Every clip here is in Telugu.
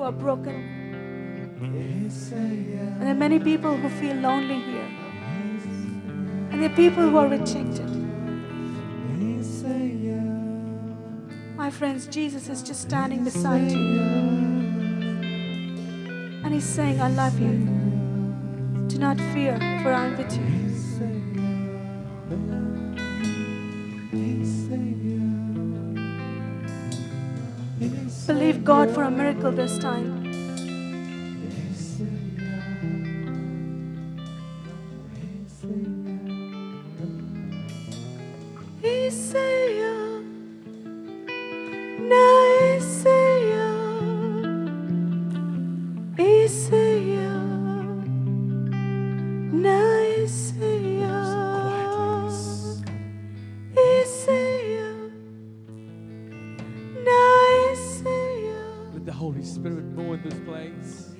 who are broken. Mm-hmm. And there are many people who feel lonely here. And there are people who are rejected. My friends, Jesus is just standing beside you. And he's saying, I love you. Do not fear, for I'm with you. God for a miracle this time. Holy Spirit move in this place.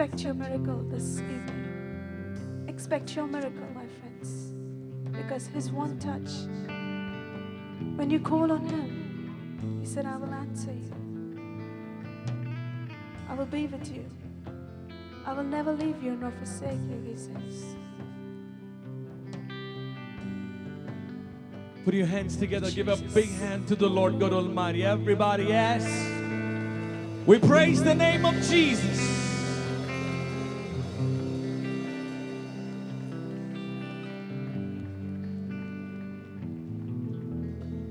Expect your miracle this evening. Expect your miracle, my friends. Because His one touch, when you call on Him, He said, I will answer you. I will be with you. I will never leave you nor forsake you, He says. Put your hands together. Give a big hand to the Lord God Almighty. Everybody, yes. We praise the name of Jesus.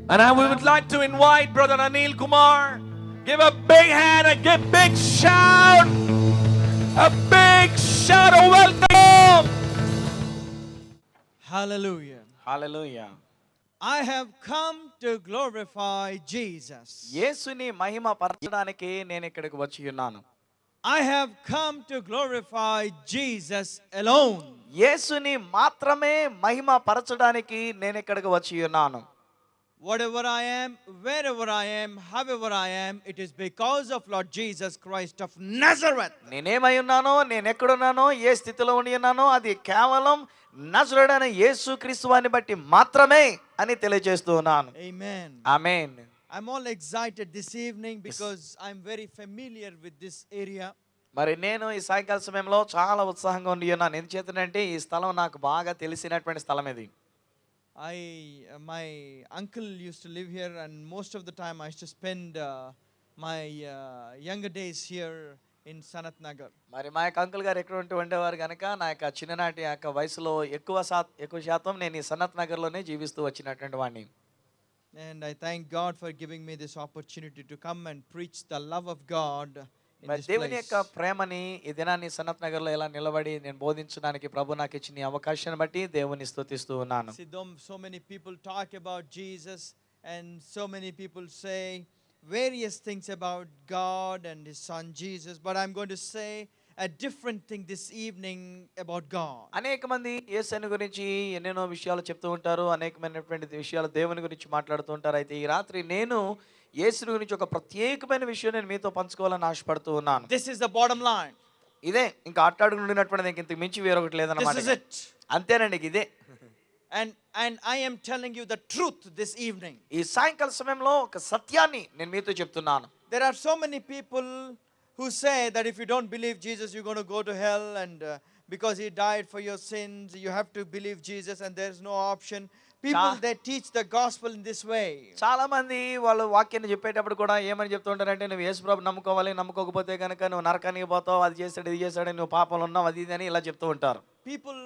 And I would like to invite Brother Anil Kumar. Give a big hand and give big shout. A big shout of welcome. Hallelujah. Hallelujah I have come to glorify Jesus. యేసుని మహిమ పరచడానికి నేను ఇక్కడికి వచ్చి ఉన్నాను I have come to glorify Jesus alone. యేసుని మాత్రమే మహిమ పరచడానికి నేను ఇక్కడికి వచ్చి ఉన్నాను Whatever I am, wherever I am, however I am, it is because of Lord Jesus Christ of Nazareth. నేనేమై ఉన్నానో నేను ఎక్కడున్నానో ఏ స్థితిలో ఉండి ఉన్నానో అది కేవలం నజరుడైన యేసు క్రీస్తువాన్ని బట్టి మాత్రమే అని తెలియజేస్తూ ఉన్నాను Amen. Amen I'm all excited this evening because I'm very familiar with this area. మరి నేను ఈ సాయంకాల సమయంలో చాలా ఉత్సాహంగా ఉండి ఉన్నాను ఎందుచేతనంటే ఈ స్థలం నాకు బాగా తెలిసినటువంటి స్థలం ఇది I, uh, my uncle used to live here, and most of the time I used to spend uh, my uh, younger days here in Sanat Nagar. మరి మా యొక్క అంకుల్ గారు ఎక్కడ ఉంటూ ఉండేవారు కనుక నా యొక్క చిన్ననాటి యొక్క వయసులో ఎక్కువ శా ఎక్కువ శాతం నేను ఈ సనత్ నగర్లోనే జీవిస్తూ వచ్చినటువంటి వాడిని And I thank God for giving me this opportunity to come and preach the love of God in మరి this దేవుని place. యొక్క ప్రేమని ఈ దినాన్ని సనత్ నగర్లో ఎలా నిలబడి నేను బోధించడానికి ప్రభు నాకు ఇచ్చిన ఈ అవకాశాన్ని బట్టి దేవుని స్తుతిస్తూ ఉన్నాను See, though so many people talk about Jesus, and so many people say various things about God and His Son Jesus, but I'm going to say a different thing this evening about God. అనేక మంది యేసుని గురించి ఎన్నెన్నో విషయాలు చెప్తూ ఉంటారు అనేకమైనటువంటి విషయాలు దేవుని గురించి మాట్లాడుతూ ఉంటారు అయితే ఈ రాత్రి నేను యేసుని గురించి ఒక ప్రత్యేకమైన విషయం నేను మీతో పంచుకోవాలని ఆశపడుతూ ఉన్నాను This is the bottom line. ఇదే ఇంకా అట్టాడుకుంటున్నటువంటిది ఇంక ఇంతకు మించి వేరొకటి This లేదన్నమాట is ఇక. it. అంతేనండి ఇక ఇదే And, and I am telling you the truth this evening. ఈ సాయంకాల సమయంలో ఒక సత్యాన్ని నేను మీతో చెప్తున్నాను There are so many people who say that if you don't believe Jesus, you're going to go to hell, and uh, because he died for your sins, you have to believe Jesus, and there's no option. People they teach the gospel in this way. చాలా మంది వాళ్ళు వాక్యాన్ని చెప్పేటప్పుడు కూడా ఏమని చెప్తూ ఉంటారంటే నువ్వు యేసుప్రభు నమ్ముకోవాలి నమ్ముకోకపోతే కనుక నువ్వు నరకానికి పోతావు అది చేస్తాడు ఇది చేస్తాడు నువ్వు పాపంలో ఉన్నావు అది ఇది అని ఇలా చెప్తూ ఉంటారు People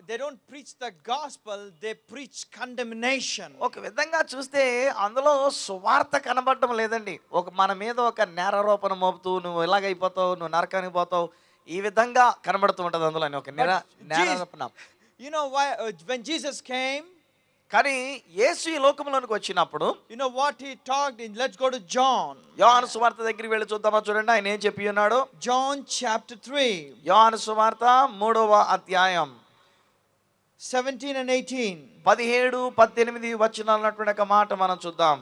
they don't preach the gospel; they preach condemnation. ఒక విధంగా చూస్తే అందులో సువార్త కనబడటం లేదండి ఒక మన మీద ఒక నేరారోపణ మోపుతూ నువ్వు ఇలాగైపోతావు నువ్వు నరకానికి పోతావు ఈ విధంగా కనబడుతూ ఉంటుంది అందులో ఒక నేరారోపణ You know why? Uh, when Jesus came, కానీ యేసు ఈ లోకంలోనికి వచ్చినప్పుడు you know what he talked in. Let's go to John. యోహాను సువార్త దగ్గరికి వెళ్ళి చూద్దామా చూడండి ఆయన ఏం చెప్పి ఉన్నాడు John chapter 3, యోహాను సువార్త మూడవ అధ్యాయం 17 and 18. పదిహేడు పద్దెనిమిది వచనాలు అన్నటువంటి ఒక మాట మనం చూద్దాం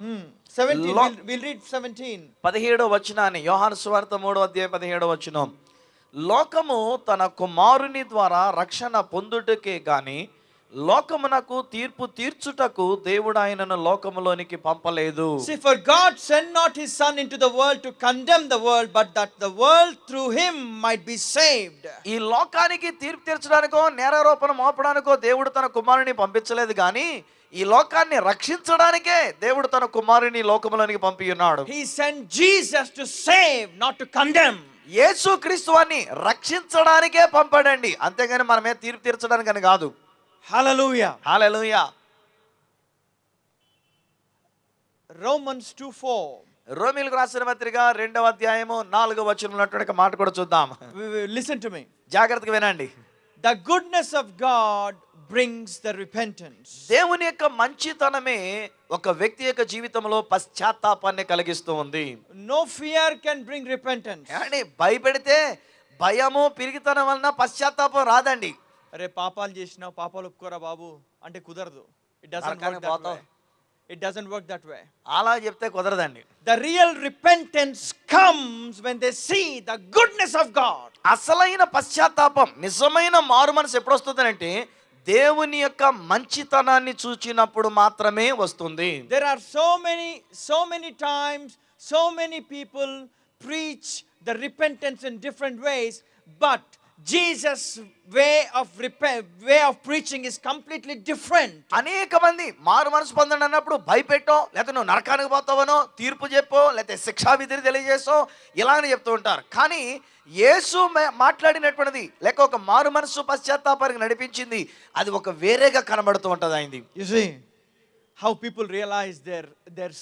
Hmm. 17. Lo- We'll, we'll read 17. పదిహేడో వచనాన్ని యోహాను సువార్త మూడో అధ్యాయం పదిహేడో వచనం లోకము తన కుమారుని ద్వారా రక్షణ పొందుటకే గాని లోకమునకు తీర్పు తీర్చుటకు దేవుడు ఆయనను లోకములోనికి పంపలేదు See, for God sent not his Son into the world to condemn the world, but that the world through him might be saved. ఈ లోకానికి తీర్పు తీర్చడానికో నేరారోపణ మోపడానికో దేవుడు తన కుమారుని పంపించలేదు కానీ ఈ లోకాన్ని రక్షించడానికే దేవుడు తన కుమారుని లోకములోనికి పంపి ఉన్నాడు He sent Jesus to save, not to condemn. యేసు క్రీస్తువాన్ని రక్షించడానికే పంపాడండి అంతేగాని మన మీద తీర్పు తీర్చడానికని కాదు Hallelujah. Hallelujah Romans 2 4. రోమిలకు రాసిన పత్రిక రెండవ అధ్యాయము నాలుగవ వచనం ఉన్నటువంటి ఒక మాట కూడా చూద్దాం Listen to me. జాగ్రత్తగా వినండి The goodness of God brings the repentance. దేవుని యొక్క మంచితనమే ఒక వ్యక్తి యొక్క జీవితంలో పశ్చాత్తాపాన్ని కలిగిస్తూ ఉంది No fear can bring repentance. ఏమండి భయపెడితే భయము పిరిగితనం వలన పశ్చాత్తాపం రాదండి అరే పాపాలు చేసినా పాపాలు ఒప్పుకోరా బాబు అంటే కుదరదు. It it doesn't work that way అలా చెప్తే కుదరదండి. The real repentance comes when they see the goodness of God అసలైన పశ్చాత్తాపం నిజమైన మారు మనసు ఎప్పుడు వస్తుంది అంటే దేవుని యొక్క మంచితనాన్ని చూచినప్పుడు మాత్రమే వస్తుంది. There are so many so many times so many people preach the repentance in different ways but Jesus' way of repent, way of preaching is completely different. అనేక మంది మారు మనసు పొందండి అన్నప్పుడు భయపెట్టో లేకపోతే నువ్వు నరకానికి పోతావనో తీర్పు చెప్పో లేకపోతే శిక్షా విధిని తెలియజేసో ఇలాగని చెప్తూ ఉంటారు కానీ యేసు మా- మాట్లాడినటువంటిది లేక ఒక మారు మనసు పశ్చాత్తాపానికి నడిపించింది అది ఒక వేరేగా కనబడుతూ ఉంటుంది అయింది You see how people realize their their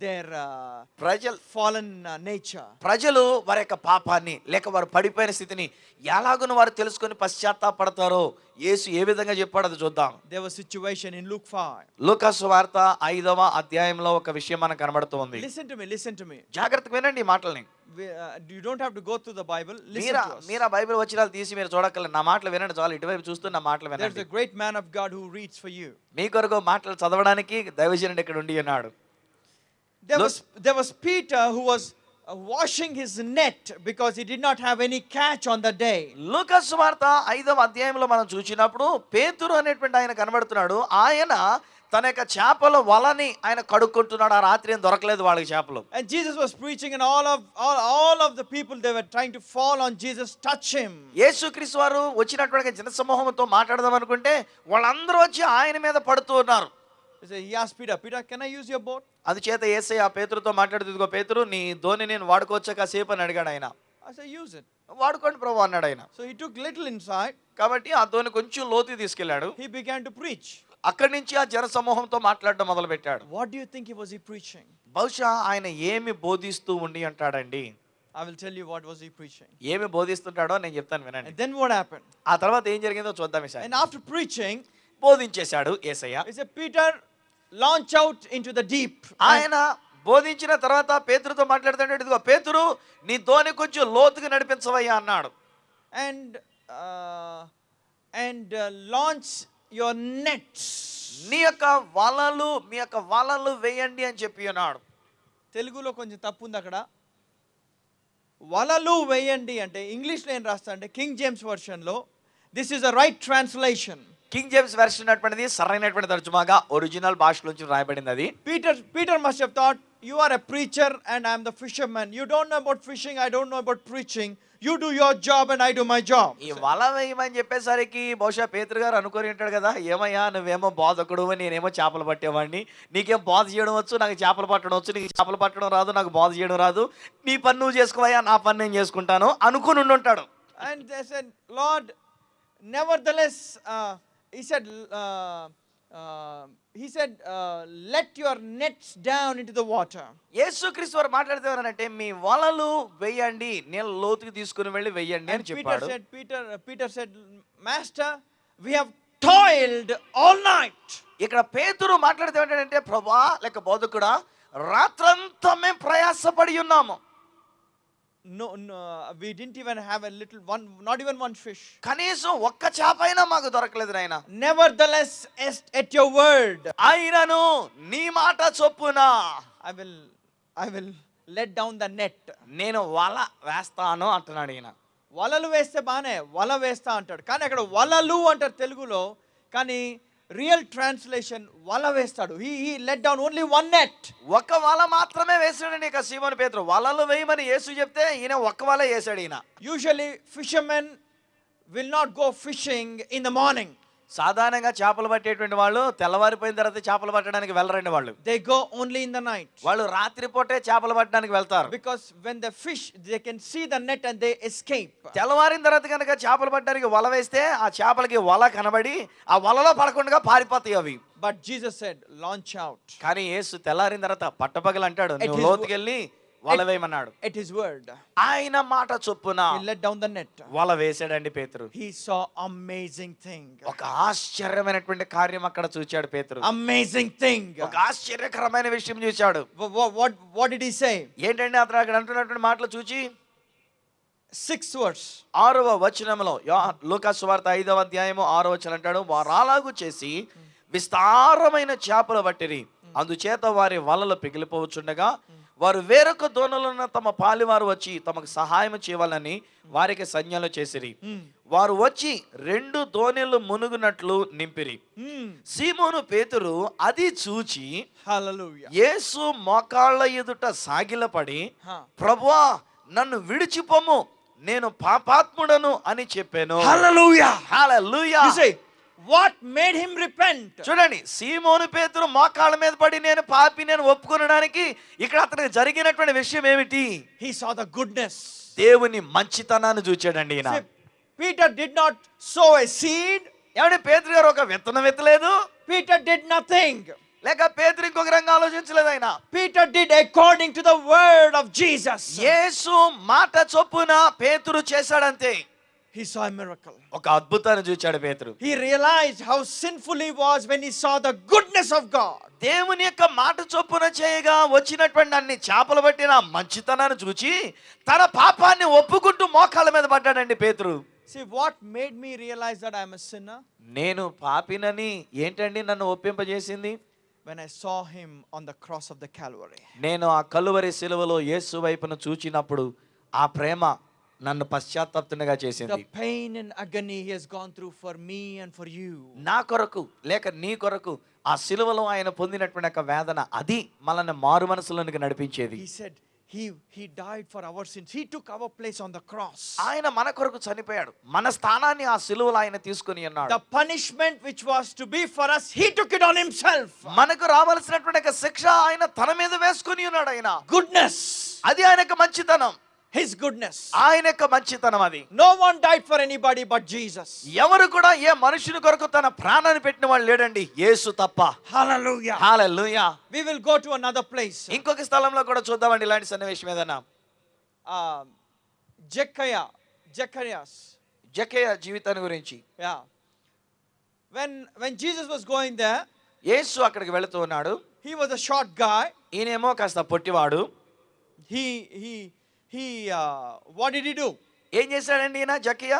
uh, ప్రజలు fallen uh, nature. ప్రజలు వారి యొక్క పాపాన్ని లేక వారు పడిపోయిన స్థితిని ఎలాగున వారు తెలుసుకొని పశ్చాత్తాపడతారో యేసు ఏ విధంగా చెప్పాడో అది చూద్దాం There was situation in Luke 5. లూకాసు వార్త ఐదవ అధ్యాయంలో ఒక విషయం మనకు కనబడుతుంది Listen to me, listen to me. జాగ్రత్తగా వినండి ఈ మాటల్ని don't have to go through the Bible. Listen మీరా to us. మీరా బైబిల్ వచ్చినాలు తీసి మీరు చూడక్కర్లేదు నా మాటలు వినండి చాలు ఇటువైపు చూస్తూ నా మాటలు There's వినండి a great man of God who reads for you. మీ కొరకు మాటలు చదవడానికి దైవజనుడు ఇక్కడ ఉండి ఉన్నాడు There was, there was Peter who was uh, washing his net because he did not have any catch on the day. లూకాసు వార్త ఐదవ అధ్యాయంలో మనం చూసినప్పుడు పేతురు అనేటువంటి ఆయన కనబడుతున్నాడు ఆయన తన యొక్క చేపల వలని ఆయన కడుక్కుంటున్నాడు ఆ రాత్రి ఏం దొరకలేదు వాళ్ళకి చేపలు And Jesus was preaching, and all of all, all of the people they were trying to fall on Jesus, touch him. యేసుక్రీస్తు వారు వచ్చినటువంటి జనసమూహంతో మాట్లాడదాం అనుకుంటే వాళ్ళందరూ వచ్చి ఆయన మీద పడుతూ ఉన్నారు He asked Peter, Peter, can I use your boat? అందుచేత ఏసై ఆ పేతురుతో మాట్లాడుతూ "ఇదిగో పేతురు నీ ధోని నేను వాడుకోవచ్చా కాసేపు అని అడిగాడు ఆయన I said, use it. వాడుకోండి ప్రభు అన్నాడు ఆయన So he took little inside. కాబట్టి ఆ ధోని కొంచెం లోతు తీసుకెళ్ళాడు He began to preach. అక్కడి నుంచి ఆ జన సమూహంతో మాట్లాడడం మొదలు పెట్టాడు What do you think he was he preaching? బహుశా ఆయన ఏమి బోధిస్తూ ఉండి అంటాడండి I will tell you what was he preaching. ఏమి బోధిస్తుంటాడో నేను చెప్తాను వినండి And then what happened? ఆ తర్వాత ఏం జరిగిందో చూద్దాం ఈసారి And after preaching, బోధించేశాడు Yesayya he said, Peter, launch out into the deep. ఆయన బోధించిన తర్వాత పేతురుతో మాట్లాడుతుంటే ఇదిగో పేతురు నీ ధోని కొంచెం లోతుగా నడిపించవయ్యా అన్నాడు and uh, launch your nets. నీ యొక్క వలలు మీ యొక్క వలలు వేయండి అని చెప్పి అన్నాడు తెలుగులో కొంచెం తప్పు ఉంది అక్కడ వలలు వేయండి అంటే ఇంగ్లీష్లో ఏం రాస్తా అంటే King James వర్షన్లో this is a right translation King James version అటువంటిది సరైనటువంటి తర్జుమాగా ఒరిజినల్ భాషలోంచి రాయబడింది అది Peter, Peter must have thought, You are a preacher and I'm the fisherman. You don't know about fishing, I don't know about preaching. You do your job and I do my job. ఈ వల వేయమని చెప్పేసరికి బహుశా పేతురు గారు అనుకొని ఉంటాడు కదా ఏమయ్యా నువ్వేమో బోధకుడు నేనేమో చేపలు పట్టేవాడిని నీకేం బోధ చేయడం వచ్చు నాకు చేపలు పట్టడం వచ్చు నీకు చేపలు పట్టడం రాదు నాకు బోధ చేయడం రాదు నీ పని నువ్వు చేసుకోవయ్యా నా పని నేను చేసుకుంటాను అనుకుని ఉండి ఉంటాడు And they said, Lord, nevertheless, uh, he said, uh, uh, he said, uh, let your nets down into the water. యేసుక్రీస్తు వారు మాట్లాడితే మీ వలలు వేయండి నేను లోతుకి తీసుకుని వెళ్ళి And అని Peter చెప్పాడు said, Peter, Peter said, Master, we have toiled all night. ఇక్కడ పేతురు మాట్లాడితే ఏంటంటే ప్రభా లేక బోధకుడా రాత్రంతా మేము ప్రయాసపడి ఉన్నాము No, no, we didn't even have a little one, not even one fish. కనీసం ఒక్క చేప అయినా మాకు దొరకలేదు నాయన Nevertheless, at, at your word, అయినను నీ మాట చొప్పున I will, I will let down the net. నేను వల వేస్తాను అంటున్నాడు ఈయన వలలు వేస్తే బాగానే వల వేస్తా అంటాడు కానీ అక్కడ వలలు అంటారు తెలుగులో కానీ రియల్ ట్రాన్స్లేషన్ వల వేస్తాడు. He he let down only one net ఒక వల మాత్రమే వేసాడండి ఇక సీమోని పేతురు. వలలు వేయమని యేసు చెప్తే ఈయన ఒక్క వల వేసాడు ఈయన. Usually fishermen will not go fishing in the morning సాధారణంగా చేపలు పట్టేటువంటి వాళ్ళు తెల్లవారిపోయిన తర్వాత చేపలు పట్టడానికి వెళ్ళరండి వాళ్ళు. They go only in the night వాళ్ళు రాత్రిపూటే చేపలు పట్టడానికి వెళ్తారు. Because when the fish they can see the net and they escape తెల్లవారిన తర్వాత కనుక చేపలు పట్టడానికి వల వేస్తే ఆ చేపలకి వల కనబడి ఆ వలలో పడకుండా పారిపోతాయి అవి. But Jesus said launch out కానీ యేసు తెల్లారిన తర్వాత పట్టపగలు అంటాడు లోతుకెళ్ళి వల వేయమన్నాడు. ఎట్ హిస్ వర్డ్ ఆయన మాట చొప్పున he let down the net వల వేసాడండి పేతురు. హీ సా అమేజింగ్ థింగ్ ఒక ఆశ్చర్యమైనటువంటి కార్యం అక్కడ చూచాడు పేతురు. అమేజింగ్ థింగ్ ఒక ఆశ్చర్యకరమైన విషయం చూచాడు what, what did he say? ఏంటంటే అతను అక్కడ అంటున్నటువంటి మాటలు చూచి? Sixth verse. ఆరవ వచనంలో లూకాసు వార్త ఐదవ అధ్యాయము ఆరవ వచనం అంటాడు వారు అలాగు చేసి విస్తారమైన చేపలు పట్టిరి అందుచేత వారి వలలు పిగిలిపోవచ్చుండగా వారు వేరొక దోణలను తమ పాలివారు వచ్చి తమకు సహాయం చేయాలని వారికి సంజ్ఞలు చేసిరి. వారు వచ్చి రెండు దోణెలు మునుగునట్లు నింపిరి. సీమోను పేతురు అది చూచి. యేసు మోకాళ్ళ ఎదుట సాగిలపడి. ప్రభువా నన్ను విడిచిపోము నేను పాపాత్ముడను అని చెప్పాను. What made him repent? చూడండి సీమోను పేతురు మోకాళ్ళ మీద పడి నేను పాపి నేను ఒప్పుకొనడానికి ఇక్కడ అతనికి జరిగినటువంటి విషయం ఏమిటి He saw the goodness. దేవుని మంచితనాన్ని చూచాడండి ఈయన Peter did not sow a seed. ఏమంటే పేతురు గారు ఒక విత్తనం విత్తలేదు Peter did nothing. లేక పేతురు ఇంకొక రంగా ఆలోచించలేదు ఆయన Peter did according to the word of Jesus. యేసు మాట చొప్పున పేతురు చేశాడంతే He saw a miracle. ఒక అద్భుతాన్ని చూచాడు పేతురు He realized how sinful he was when he saw the goodness of God. దేవుని యొక్క మాట చొప్పున చేయగా వచ్చినటువంటి అన్ని చేపలు పట్టిన మంచితనాన్ని చూచి తన పాపాన్ని ఒప్పుకుంటూ మోకాళ్ళ మీద పడ్డాడండి పేతురు See, what made me realize that I'm a sinner? నేను పాపినని ఏంటండి నన్ను ఒప్పింపజేసింది When I saw him on the cross of the Calvary. నేను ఆ కలువరి శిలువలో యేసు వైపును చూచినప్పుడు ఆ ప్రేమ నన్ను పశ్చాత్తాపతునిగా చేసింది. The pain and agony he has gone through for me and for you నా కొరకు లేక నీ కొరకు ఆ సిలువలో ఆయన పొందినటువంటి ఒక వేదన అది మనల్ని మారు మనసులోనికి నడిపించేది. He said he he died for our sins he took our place on the cross ఆయన మన కొరకు చనిపోయాడు. మన స్థానాన్ని ఆ సిలువలో ఆయన తీసుకొని ఉన్నాడు. The punishment which was to be for us he took it on himself మనకు రావాల్సినటువంటి ఒక శిక్ష ఆయన తన మీద వేసుకొని ఉన్నాడు ఆయన. గుడ్నెస్ అది ఆయనకు మంచితనం. His goodness. ఆయన యొక్క మంచితనం అది No one died for anybody but Jesus. ఎవరు కూడా ఏ మనుషుని కొరకు తన ప్రాణాన్ని పెట్టిన వాళ్ళు లేడండి యేసు తప్ప Hallelujah. Hallelujah We will go to another place. ఇంకొక స్థలంలో కూడా చూద్దామండి ఇలాంటి సన్నివేశం ఏదైనా Uh, Jeckiah, Jechariah. జకేయ జీవితాన్ని గురించి Yeah. When, when Jesus was going there, యేసు అక్కడికి వెళుతూ ఉన్నాడు he was a short guy. ఈయనేమో కాస్త పొట్టివాడు He, he, he, what did he do? ఏం చేశాడండి ఈయన జక్కయ్య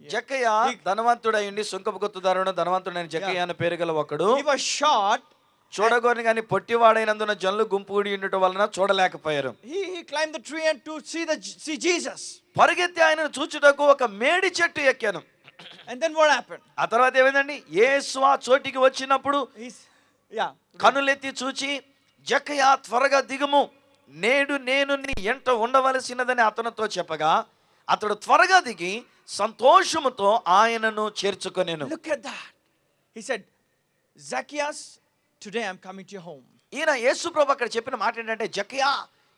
జక్కయ్య He- ధనవంతుడయ్యండి సుంకపు గుర్తుదారుడు ధనవంతుడైన జక్కయ్య అనే పేరు గల ఒకడు short. చూడగోని కానీ పొట్టివాడైనందున జనులు గుంపు కూడి ఉండటం వలన చూడలేకపోయారు climbed the tree and to see the see Jesus. పరిగెత్తి ఆయనను చూచుటకు ఒక మేడి చెట్టు ఎక్కాను And then what happened? ఆ తర్వాత ఏమైందండి యేసు ఆ చోటికి వచ్చినప్పుడు. కనులెత్తి చూచి జక్కయ్య త్వరగా దిగుము నేడు నేను నీ ఎంట ఉండవలసినదని అతనితో చెప్పగా అతడు త్వరగా దిగి సంతోషముతో ఆయనను చేర్చుకొనేను that. He said, Zacchaeus, today I'm coming to your home. ఈయన యేసు ప్రభు అక్కడ చెప్పిన మాట ఏంటంటే జక్కయ్య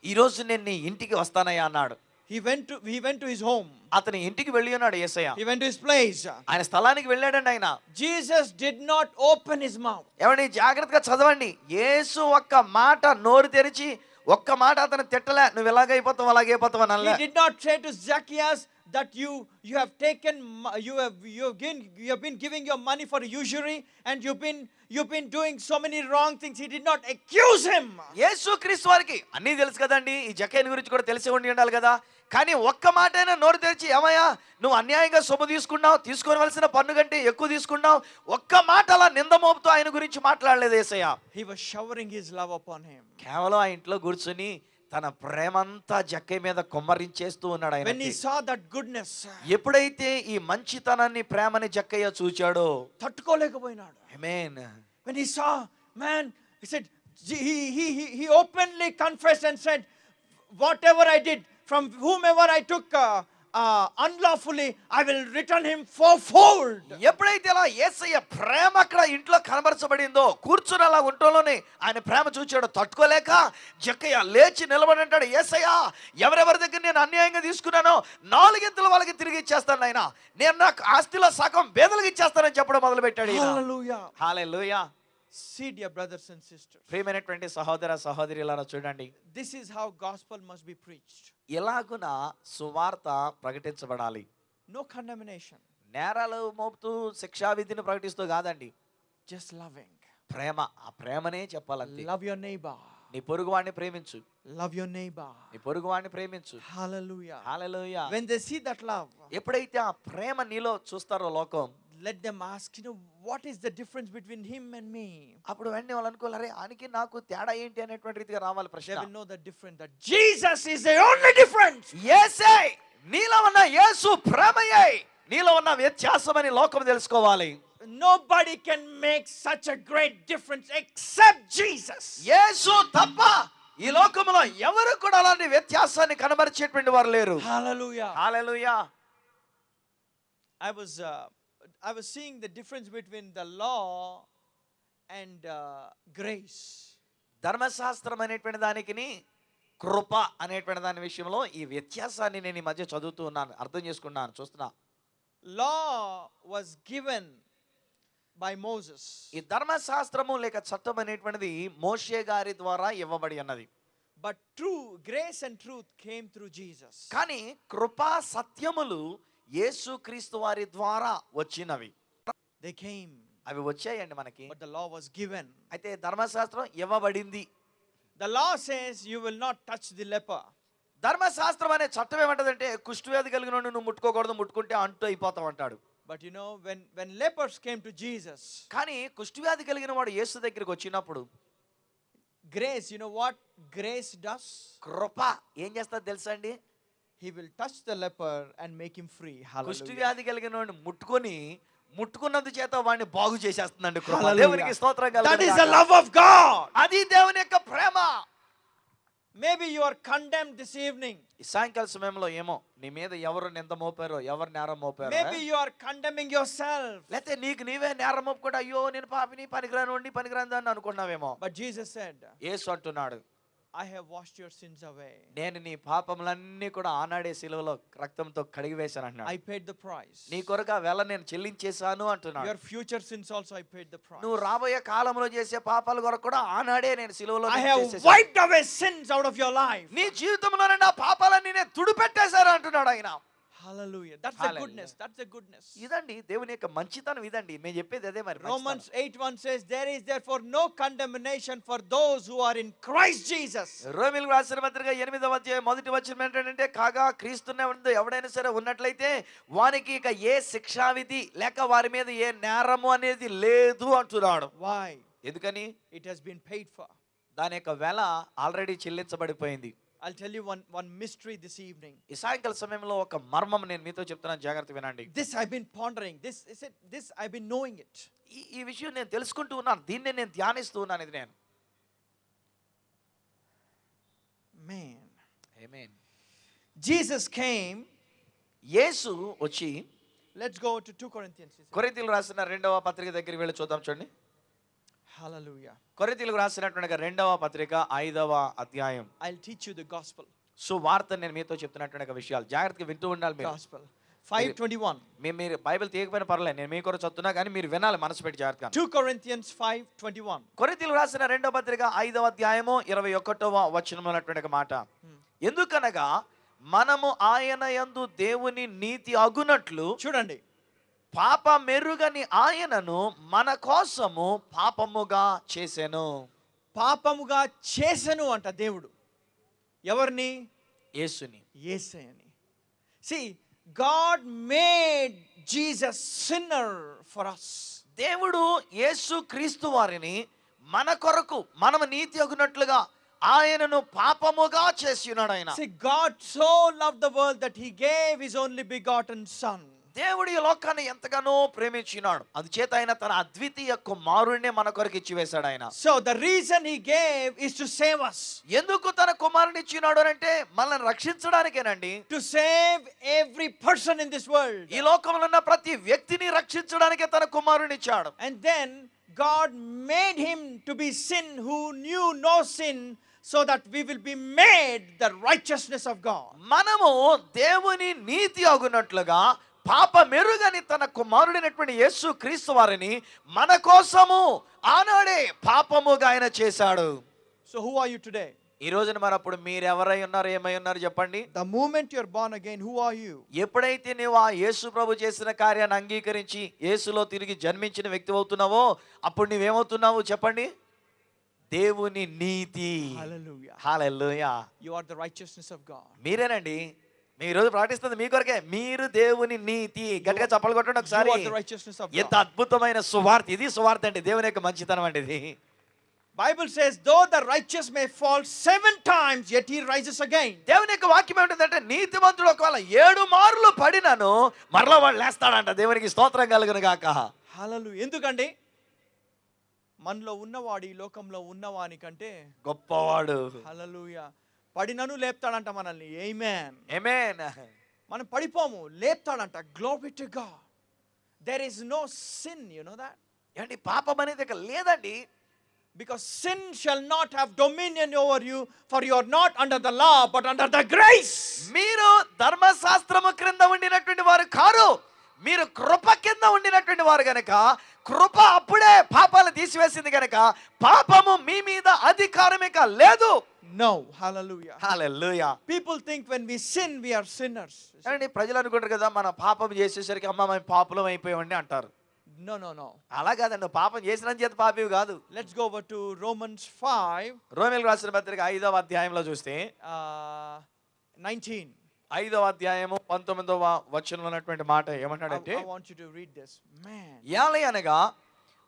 ఈ రోజు నేను నీ ఇంటికి వస్తానయ్యా అన్నాడు He went to he went to his home. అతని ఇంటికి వెళ్ళి ఉన్నాడు యేసయ్య He went to his place. ఆయన స్థలానికి వెళ్ళాడండి ఆయన Jesus did not open his mouth. ఏమండి జాగ్రత్తగా చదవండి యేసు ఒక్క మాట నోరు తెరిచి ఒక్క మాట అతను తిట్టలే నువ్వు ఎలాగైపోతావు అలాగైపోతావు అని He అనలే did not say to Zacchaeus that you you have taken you have you have given you have been giving your money for usury and you've been you've been doing so many wrong things. He did not accuse him. యేసు క్రీస్తు వారికి అన్నీ తెలుసు కదండి ఈ జక్కయ్యని గురించి కూడా తెలిసి ఉండి ఉండాలి కదా కానీ ఒక్క మాటైనా నోరు తెరిచి ఏమయ్యా నువ్వు అన్యాయంగా సొమ్ము తీసుకున్నావు తీసుకోవలసిన పన్ను కంటే ఎక్కువ తీసుకున్నావు ఒక్క మాట అలా నింద మోపుతూ ఆయన గురించి మాట్లాడలేదు ఏసయ్య upon him. కేవలం ఆ ఇంట్లో కూర్చుని తన ప్రేమంతా జక్కయ్య మీద కొమ్మరించేస్తూ ఉన్నాడు ఆయన saw that goodness, ఎప్పుడైతే ఈ మంచితనాన్ని ప్రేమని జక్కయ్య చూచాడో తట్టుకోలేకపోయినాడు. ఆమేన్ he openly confessed and said, whatever I did, from whomever I took uh, uh, unlawfully, I will return him fourfold. ఎప్పుడైతే అలా ఏసయ్య ప్రేమ అక్కడ ఇంట్లో కనబరచబడిందో కూర్చుని అలా ఉంటలోనే ఆయన ప్రేమ చూచాడో తట్టుకోలేక జక్కయ్య లేచి నిలబడి అంటాడు ఏసయ్య ఎవరెవరి దగ్గర నేను అన్యాయంగా తీసుకున్నానో నాలుగింతలు వాళ్ళకి తిరిగి ఇచ్చేస్తాను ఆయన నేను నాకు ఆస్తిలో సగం బేదలకు ఇచ్చేస్తానని చెప్పడం మొదలు పెట్టాడు Hallelujah. See, dear brothers and sisters, ప్రియమైనటువంటి సహోదర సహోదరులారా చూడండి this is how gospel must be preached. ఎలాగున సువార్త ప్రకటించబడాలి No condemnation, నేరాలు మోపుతూ శిక్షావిధిని ప్రకటిస్తూ కాదండి just loving. ప్రేమ ఆ ప్రేమనే చెప్పాలంతే Love your neighbor. నీ పొరుగువాడిని ప్రేమించు Love your neighbor. నీ పొరుగువాడిని ప్రేమించు Hallelujah. Hallelujah When they see that love, ఎప్పుడైతే ఆ ప్రేమ నీలో చూస్తారో లోకం let them ask, you know, what is the difference between him and me? అప్పుడు వెంటనే వాళ్ళు అనుకోవాలి అరే ఆయనకి నాకు తేడా ఏంటి అనేటువంటి రీతిగా రావాలి ప్రశ్న will know the difference that Jesus is the only difference. యేసే నీలో ఉన్న యేసు ప్రేమయే నీలో ఉన్న వ్యత్యాసం అని లోకం తెలుసుకోవాలి Nobody can make such a great difference except Jesus. యేసు తప్ప ఈ లోకంలో ఎవరు కూడా అలాంటి వ్యత్యాసాన్ని కనబరిచేటువంటి వారు లేరు Hallelujah. Hallelujah I was uh, I was seeing the difference between the law and uh, grace. ధర్మశాస్త్రం అనేటువంటి దానికి కృప అనేటువంటి దాని విషయంలో ఈ వ్యత్యాసాన్ని నేను ఈ మధ్య చదువుతూ ఉన్నాను అర్థం చేసుకున్నాను చూస్తున్నా Law was given by Moses, ఈ ధర్మశాస్త్రము లేక చట్టం అనేటువంటిది మోషే గారి ద్వారా ఇవ్వబడి ఉన్నది but true grace and truth came through Jesus. కానీ కృపా సత్యములు యేసుక్రీస్తు వారి ద్వారా వచ్చినవి. They came, అవి వచ్చాయండి మనకి. But the law was given. అయితే ధర్మశాస్త్రం ఇవ్వబడింది. The law says you will not touch the leper. ధర్మశాస్త్రం అనే చట్టం ఏమంటదంటే కుష్ఠవ్యాధి కలిగిన నువ్వు ముట్టుకోకూడదు ముట్టుకుంటే అంటూ అయిపోతావు అంటాడు. But you know, when, when lepers came to Jesus, కానీ కుష్ఠవ్యాధి కలిగిన వాడు యేసు దగ్గరికి వచ్చినప్పుడు grace, you know what grace does? కృప. ఏం చేస్తుంది తెలుసా అండి? He will touch the leper and make him free. Hallelujah. కుష్ఠవ్యాధి కలిగిన వాడిని ముట్టుకొని ముట్టుకున్నందు చేత వాడిని బాగు చేసేస్తుందండి. దేవునికి స్తోత్రం is గాక. the love of God. అది దేవుని యొక్క ప్రేమ Maybe you are condemned this evening. ఈ సాయంకాల సమయంలో ఏమో నీ మీద ఎవరు నింద మోపారో ఎవరు నేరం మోపారో Maybe you are condemning yourself. లేకపోతే నీకు నీవే నేరం మోపుకుంటా అయ్యో నేను పాపిని పనికిరాను పనికిరాను అని అనుకున్నావేమో But Jesus said, యేసు అంటున్నాడు I have washed your sins away. నేను నీ పాపములన్నీ కూడా ఆనాడే సిలువలో రక్తంతో కడిగి వేశాను I అంటున్నాడు paid the price. నీ కొరకు ఆ వేళ నేను చెల్లించేశాను అంటున్నాడు Your future sins also I paid the price. నువ్వు రాబోయే కాలంలో చేసే పాపాల కొరకు కూడా ఆనాడే నేను సిలువలో have చేసేశాను. wiped away sins out of your life. నీ జీవితంలో నా పాపాలన్నీ నేను తుడిపెట్టేశారు అంటున్నాడు ఆయన hallelujah that's the goodness that's the goodness ఇదండి దేవుని యొక్క మంచితనం ఇదండి. నేను చెప్పేది అదే మరి Romans 8:1 says there is there for no condemnation for those who are in Christ Jesus రోమీయులకు రాసిన పత్రిక ఎనిమిదవ అధ్యాయం మొదటి వచనం ఏంటంటే కాగా క్రీస్తునే ఉంది ఎవడైనా సరే ఉన్నట్లయితే వానికి ఇక ఏ శిక్షా విధి లేక వారి మీద ఏ నేరము అనేది లేదు అంటున్నాడు. వై ఎందుకని? It has been paid for దాని యొక్క వెల ఆల్రెడీ చెల్లించబడిపోయింది. I'll tell you one, one mystery this evening. ఈ సాయంకాల సమయంలో ఒక మర్మం నేను మీతో చెప్తున్నాను జాగ్రత్త వినండి This I've been pondering. This is it. This I've been knowing it. ఈ ఈ విషయం నేను తెలుసుకుంటూ ఉన్నాను దీన్నే నేను ధ్యానిస్తూ ఉన్నాను ఇది నేను Man. Amen. Jesus came. యేసు వచ్చి Let's go to 2 Corinthians. కొరింతీలు రాసిన రెండవ పత్రిక దగ్గరికి వెళ్ళి చూద్దాం చూడండి Hallelujah. కొరింతీలకు రాసినటువంటి రెండవ పత్రిక ఐదవ అధ్యాయం I'll teach you the gospel. సో వార్త నేను మీతో చెప్తున్నటువంటి విషయాలు జాగ్రత్తగా వింటూ ఉండాలి మీరు Gospel. 521. మీ- మీరు బైబిల్ తీయకపోయినా పర్లేదు నేను మీ కొరకు చదువుతున్నా కానీ మీరు వినాలి మనసు పెట్టి జాగ్రత్తగా 2 Corinthians 521. కొరింతీలు రాసిన రెండవ పత్రిక ఐదవ అధ్యాయము ఇరవై ఒకటవ వచనం మాట ఎందుకనగా మనము ఆయన యందు దేవుని నీతి అగునట్లు చూడండి పాప మెరుగని ఆయనను మన కోసము పాపముగా చేసెను. పాపముగా చేసెను అంట దేవుడు. ఎవరిని? యేసుని. యేసయ్యని. See God made Jesus sinner for us దేవుడు యేసు క్రీస్తు వారిని మన కొరకు మనము నీతి అగునట్లుగా ఆయనను పాపముగా చేసి ఉన్నాడు ఆయన. See God so love the world that he gave his only begotten son దేవుడు ఈ లోకాన్ని ఎంతగానో ప్రేమించినాడు. అందుచేత ఆయన తన అద్వితీయ కుమారుడినే మన కొరకు ఇచ్చివేశాడు ఆయన. So the reason he gave is to save us ఎందుకు తన కుమారుని ఇచ్చినాడు అంటే మనల్ని రక్షించడానికేనండి. To save every person in this world ఈ లోకంలో ఉన్న ప్రతి వ్యక్తిని రక్షించడానికే తన కుమారుని ఇచ్చాడు. And then God made him to be sin who knew no sin, so that we will be made the righteousness of God. మనము దేవుని నీతి అగునట్లుగా పాప మెరుగని తన కుమారుడైనటువంటి యేసు క్రీస్తు వారిని మన కోసము ఆనాడే పాపముగా ఆయన చేశాడు So, who are you today? ఈ రోజున మరి అప్పుడు మీరు ఎవరై ఉన్నారు ఏమై ఉన్నారు చెప్పండి The moment you're born again, who are you? ఎప్పుడైతే నువ్వు ఆ యేసు ప్రభు చేసిన కార్యాన్ని అంగీకరించి యేసులో తిరిగి జన్మించిన వ్యక్తి అవుతున్నావో అప్పుడు నువ్వేమవుతున్నావు చెప్పండి దేవుని నీతి Hallelujah. Hallelujah You are the righteousness of God. మీరేనండి మీ రోజు ప్రకటిస్తుంది మీ కొరకే. మీరు దేవుని నీతి గట్టిగా చప్పలు కొట్టండి ఒకసారి. ఎంత. అద్భుతమైన సువార్త. ఇది సువార్త అండి. దేవుని యొక్క మంచితనం అండి ఇది. Bible says, though the righteous may fall seven times, yet he rises again. దేవుని యొక్క వాక్యం ఏమిటంటే నీతిమంతుడు ఒకవేళ ఏడు మార్లు పడినను మరలా వాడు లేస్తాడంట. దేవునికి స్తోత్రం కలుగును గాక. Hallelujah. ఎందుకండి? మనలో ఉన్నవాడు ఈ లోకంలో ఉన్నవానికంటే గొప్పవాడు. హల్లెలూయా పడినను లేపుతాడంట మనల్ని. Amen. ఏమేన్ మనం పడిపోము లేపుతాడంట. Glory to God there is no sin you know that ఏంటి? పాపం అనేది ఇక లేదండి. Because sin shall not have dominion over you for you are not under the law but under the grace మీరు ధర్మశాస్త్రము క్రింద ఉండినటువంటి వారు కారు. మీరు కృప కింద ఉండినటువంటి వారు గనక కృప అప్పుడే పాపాలు తీసివేసింది గనక పాపము మీ మీద అధికారం ఇక లేదు. No hallelujah hallelujah people think when we sin we are sinners అండి ప్రజలు అనుకుంటారు కదా మన పాపం చేసేసరికి అమ్మ మేము పాపులం అయిపోయామండి అంటారు. నో నో నో అలా కాదండి పాపం చేసిన చేత పాపివి కాదు. Let's go over to Romans 5 రోమిల్ రాసిన పత్రిక ఐదవ అధ్యాయంలో చూస్తే uh, 19 ఐదవ అధ్యాయము పంతొమ్మిదవ వచనంలో ఉన్నటువంటి మాట ఏమంటాడంటే ఏలై అనగా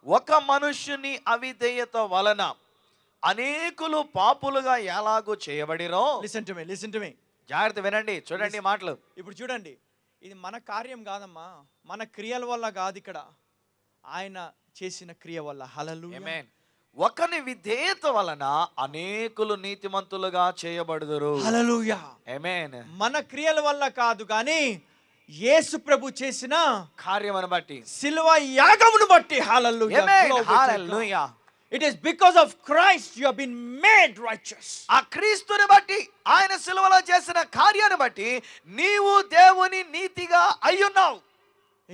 ఒక మనుష్యుని అవిధేయత వలన అనేకులు పాపులుగా ఎలాగూ చేయబడిరో listen to me listen to me. జాగ్రత్త వినండి చూడండి మాటలు. ఇప్పుడు చూడండి ఇది మన కార్యం కాదమ్మా మన క్రియల వల్ల కాదు ఇక్కడ. ఆయన చేసిన క్రియ వల్ల. హలలు. ఒకని విధేయత వలన అనేకులు నీతిమంతులుగా చేయబడుదురు. Amen. మన క్రియల వల్ల కాదు కానీ యేసు ప్రభు చేసిన కార్యమును బట్టి. సిలువ యాగమును బట్టి. It is because of Christ you have been made righteous ఆ క్రీస్తుని బట్టి ఆయన సిలువలో చేసిన కార్యాన్ని బట్టి నీవు దేవుని నీతిగా అయ్యున్నావు.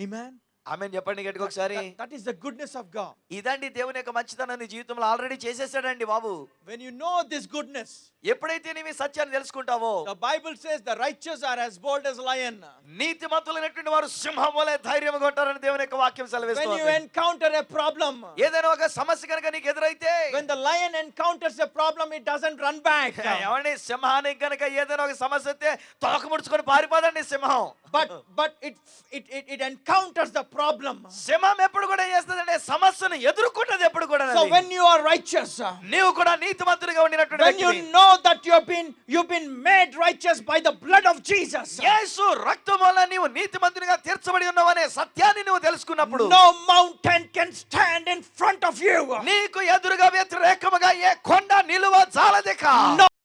ఆమేన్ ఆమె చెప్పండి గట్టిగా ఒకసారి. That is the goodness of God ఇదండి దేవుని యొక్క మంచితనం నీ జీవితంలో ఆల్రెడీ చేసేసాడండి బాబు. When you know this goodness ఎప్పుడైతే నీవు సత్యాన్ని తెలుసుకుంటావో the Bible says the righteous are as bold as lion. నీతిమంతులైనటువంటి వారు సింహం వలె ధైర్యం కొంటారని దేవుని యొక్క వాక్యం when you సెలవిస్తుంది encounter a problem ఏదైనా ఒక సమస్య కనుక నీకు ఎదురైతే when the lion encounters a problem it doesn't run back. ఏమండి సింహానికి కనుక ఏదైనా ఒక సమస్య వస్తే తోక ముడుచుకొని పారిపోదండి సింహం. But it, it it it encounters the problem శమం ఎప్పుడు కూడా చేస్తుందంటే సమస్యను ఎదుర్కొన్నది ఎప్పుడు కూడా so when you are righteous నీవు కూడా నీతిమంతుడిగా ఉండినటువంటి when you know that you have been you have been made righteous by the blood of Jesus యేసు రక్తమొల నీవు నీతిమంతుడిగా తీర్చబడి ఉన్నావనే సత్యాన్ని నీవు తెలుసుకున్నప్పుడు no mountain can stand in front of you నీకు ఎదురుగా వ్యతిరేకముగా ఏ కొండ నిలువ చాలదే కా